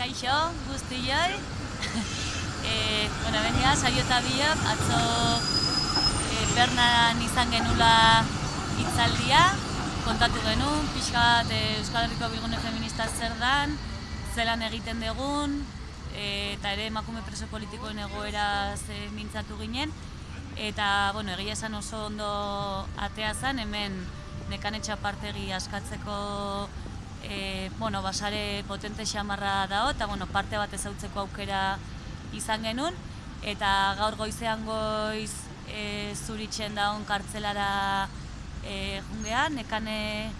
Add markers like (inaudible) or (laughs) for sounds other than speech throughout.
kaixo, guzti joi. (laughs) e, bueno, bendia, saio eta biok, atzo e, Bernan izan genula hitzaldia, kontatu genuen, pixka bat e, Euskal Herriko Bilgune Feminista zer dan, zelan egiten dugun, e, eta ere emakume preso politikoen egoera ze mintzatu ginen, eta bueno, egia esan oso ondo atea zen, hemen nekanetxa partegi askatzeko e, bueno, basare potente xamarra dago, eta bueno, parte bat ezautzeko aukera izan genuen, eta gaur goizean goiz e, zuritzen daun kartzelara e, jungean, nekane,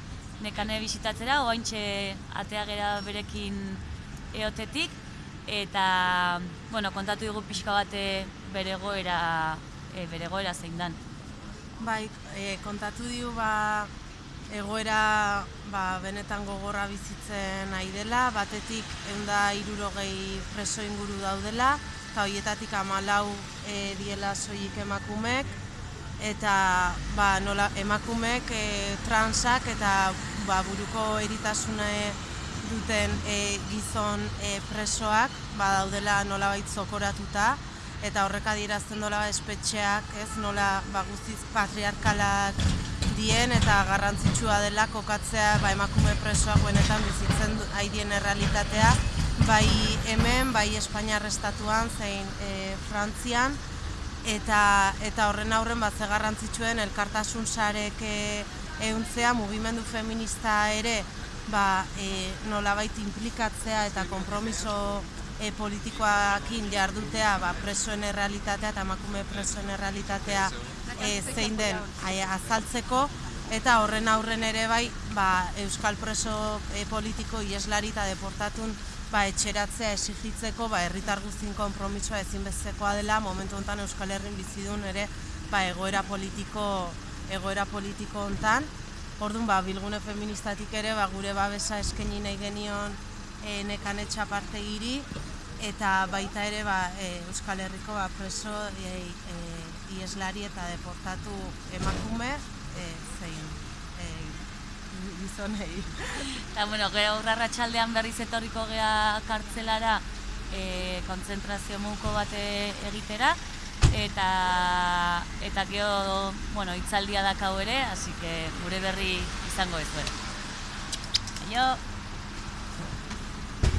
nekane bisitatzera, oaintxe ateagera berekin eotetik, eta bueno, kontatu dugu pixka bate bere goera, e, bere goera zein dan. Bai, e, kontatu diu ba, egoera ba, benetan gogorra bizitzen nahi dela, batetik eunda irurogei preso inguru daudela, eta horietatik amalau e, diela soilik emakumek, eta ba, nola, emakumek e, transak eta ba, buruko eritasune duten e, gizon e, presoak ba, daudela nolabait zokoratuta, eta horrek adierazten dola espetxeak, ez nola ba, guztiz patriarkalak dien eta garrantzitsua dela kokatzea ba, emakume presoak benetan bizitzen haidien errealitatea. Bai hemen, bai Espainiar estatuan, zein e, Frantzian. Eta, eta horren aurren bat garrantzitsuen elkartasun sarek e, euntzea mugimendu feminista ere ba, e, nolabait implikatzea eta konpromiso e, politikoakin jardutea ba, presoen errealitatea eta emakume presoen errealitatea e, zein den azaltzeko. Eta horren aurren ere bai ba, Euskal preso e, politiko ieslari eta deportatun ba, etxeratzea esigitzeko ba, herritar guztin konpromisoa ezinbestekoa dela. Momentu honetan Euskal Herrin bizidun ere ba, egoera politiko egoera politiko hontan. Orduan ba, bilgune feministatik ere ba, gure babesa eskaini nahi genion e, parte giri eta baita ere ba, e, Euskal Herriko ba, preso e, e, ieslari eta deportatu emakume e, zein e, gizonei. Eta, bueno, gero aurrarra txaldean berriz etorriko gea kartzelara e, kontzentrazio muko bate egitera, eta eta gero, bueno, itzaldia dakau ere, así que gure berri izango ez. Aio!